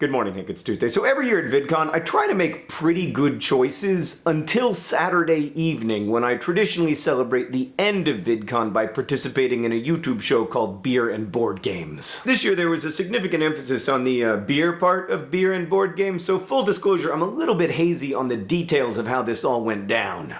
Good morning, Hank. It's Tuesday. So every year at VidCon, I try to make pretty good choices until Saturday evening when I traditionally celebrate the end of VidCon by participating in a YouTube show called Beer and Board Games. This year there was a significant emphasis on the uh, beer part of beer and board games, so full disclosure, I'm a little bit hazy on the details of how this all went down.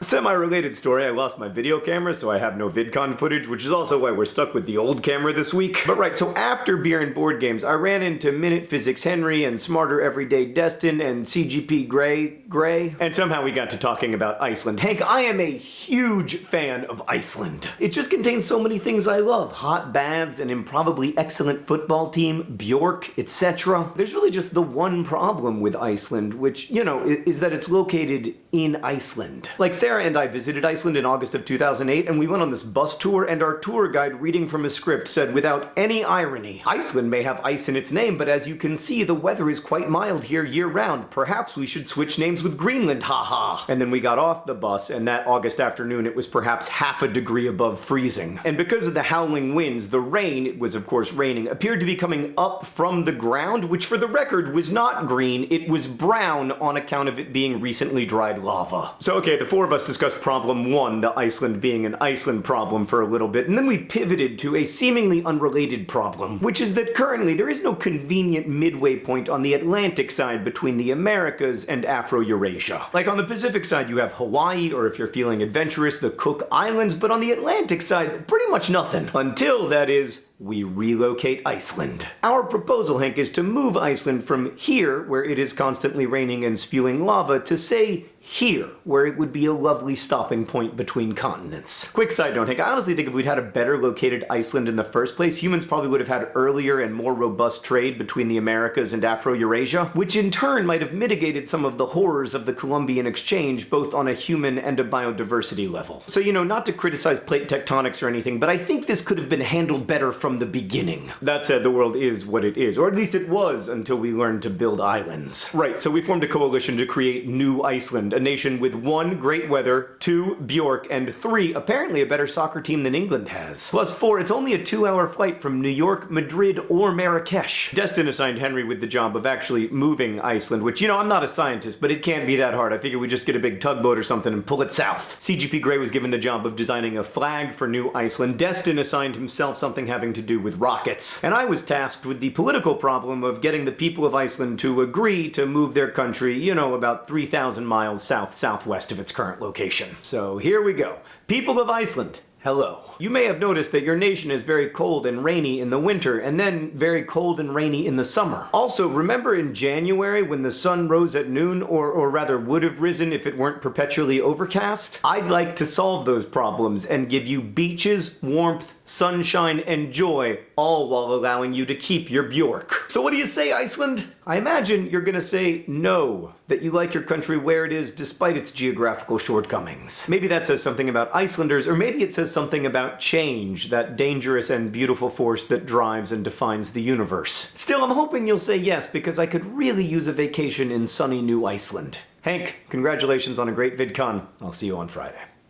Semi-related story, I lost my video camera, so I have no VidCon footage, which is also why we're stuck with the old camera this week. But right, so after beer and board games, I ran into Minute Physics Henry and Smarter Everyday Destin and CGP Grey Gray, and somehow we got to talking about Iceland. Hank, I am a huge fan of Iceland. It just contains so many things I love. Hot baths, an improbably excellent football team, Bjork, etc. There's really just the one problem with Iceland, which, you know, is that it's located in Iceland. Like, say Sarah and I visited Iceland in August of 2008, and we went on this bus tour, and our tour guide reading from a script said, without any irony, Iceland may have ice in its name, but as you can see, the weather is quite mild here year-round. Perhaps we should switch names with Greenland, haha. And then we got off the bus, and that August afternoon it was perhaps half a degree above freezing. And because of the howling winds, the rain, it was of course raining, appeared to be coming up from the ground, which for the record was not green, it was brown on account of it being recently dried lava. So okay, the four of us us discuss problem one, the Iceland being an Iceland problem for a little bit, and then we pivoted to a seemingly unrelated problem, which is that currently there is no convenient midway point on the Atlantic side between the Americas and Afro-Eurasia. Like on the Pacific side you have Hawaii, or if you're feeling adventurous, the Cook Islands, but on the Atlantic side, pretty much nothing. Until, that is, we relocate Iceland. Our proposal, Hank, is to move Iceland from here, where it is constantly raining and spewing lava, to say here, where it would be a lovely stopping point between continents. Quick side note, Hank, I honestly think if we'd had a better located Iceland in the first place, humans probably would have had earlier and more robust trade between the Americas and Afro-Eurasia, which in turn might have mitigated some of the horrors of the Columbian exchange, both on a human and a biodiversity level. So, you know, not to criticize plate tectonics or anything, but I think this could have been handled better from the beginning. That said, the world is what it is, or at least it was until we learned to build islands. Right, so we formed a coalition to create New Iceland, a nation with one, great weather, two, Bjork, and three, apparently a better soccer team than England has. Plus four, it's only a two-hour flight from New York, Madrid, or Marrakesh. Destin assigned Henry with the job of actually moving Iceland, which, you know, I'm not a scientist, but it can't be that hard. I figure we just get a big tugboat or something and pull it south. CGP Grey was given the job of designing a flag for New Iceland. Destin assigned himself something having to do with rockets. And I was tasked with the political problem of getting the people of Iceland to agree to move their country, you know, about 3,000 miles south-southwest of its current location. So here we go. People of Iceland, Hello. You may have noticed that your nation is very cold and rainy in the winter, and then very cold and rainy in the summer. Also, remember in January when the sun rose at noon, or, or rather would have risen if it weren't perpetually overcast? I'd like to solve those problems and give you beaches, warmth, sunshine, and joy, all while allowing you to keep your Bjork. So what do you say, Iceland? I imagine you're gonna say no, that you like your country where it is despite its geographical shortcomings. Maybe that says something about Icelanders, or maybe it says something about change, that dangerous and beautiful force that drives and defines the universe. Still, I'm hoping you'll say yes, because I could really use a vacation in sunny New Iceland. Hank, congratulations on a great VidCon. I'll see you on Friday.